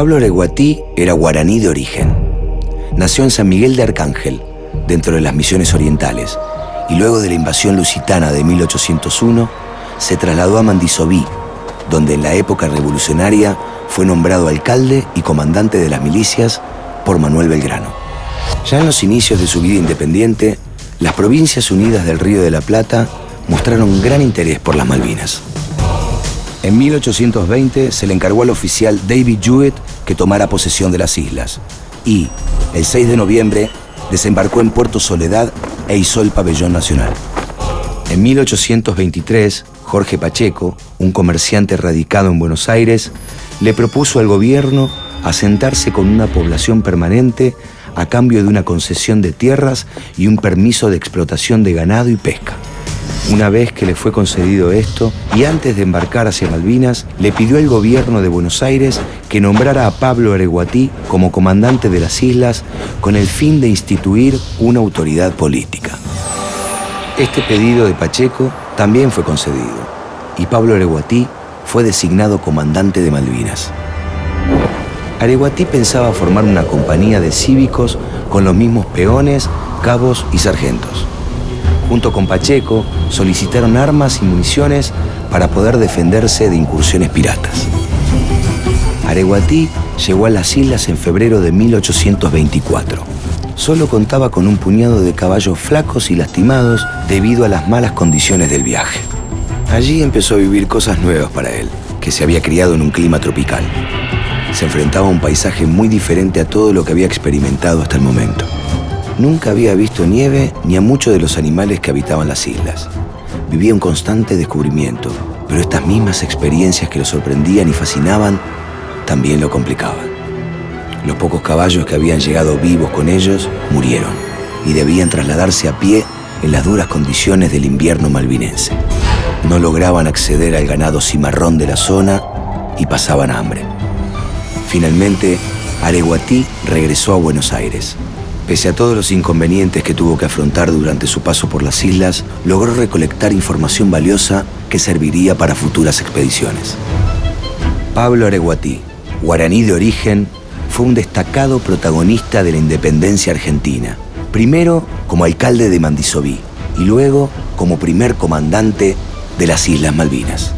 Pablo Areguatí era guaraní de origen. Nació en San Miguel de Arcángel, dentro de las misiones orientales, y luego de la invasión lusitana de 1801, se trasladó a Mandisobí, donde en la época revolucionaria fue nombrado alcalde y comandante de las milicias por Manuel Belgrano. Ya en los inicios de su vida independiente, las Provincias Unidas del Río de la Plata mostraron gran interés por las Malvinas. En 1820 se le encargó al oficial David Jewett que tomara posesión de las islas y, el 6 de noviembre, desembarcó en Puerto Soledad e hizo el pabellón nacional. En 1823, Jorge Pacheco, un comerciante radicado en Buenos Aires, le propuso al gobierno asentarse con una población permanente a cambio de una concesión de tierras y un permiso de explotación de ganado y pesca. Una vez que le fue concedido esto, y antes de embarcar hacia Malvinas, le pidió al gobierno de Buenos Aires que nombrara a Pablo Areguatí como comandante de las islas con el fin de instituir una autoridad política. Este pedido de Pacheco también fue concedido, y Pablo Areguatí fue designado comandante de Malvinas. Areguatí pensaba formar una compañía de cívicos con los mismos peones, cabos y sargentos junto con Pacheco, solicitaron armas y municiones para poder defenderse de incursiones piratas. Areguatí llegó a las islas en febrero de 1824. Solo contaba con un puñado de caballos flacos y lastimados debido a las malas condiciones del viaje. Allí empezó a vivir cosas nuevas para él, que se había criado en un clima tropical. Se enfrentaba a un paisaje muy diferente a todo lo que había experimentado hasta el momento. Nunca había visto nieve ni a muchos de los animales que habitaban las islas. Vivía un constante descubrimiento, pero estas mismas experiencias que lo sorprendían y fascinaban también lo complicaban. Los pocos caballos que habían llegado vivos con ellos murieron y debían trasladarse a pie en las duras condiciones del invierno malvinense. No lograban acceder al ganado cimarrón de la zona y pasaban hambre. Finalmente, Areguatí regresó a Buenos Aires Pese a todos los inconvenientes que tuvo que afrontar durante su paso por las islas, logró recolectar información valiosa que serviría para futuras expediciones. Pablo Areguatí, guaraní de origen, fue un destacado protagonista de la independencia argentina, primero como alcalde de Mandisobí y luego como primer comandante de las Islas Malvinas.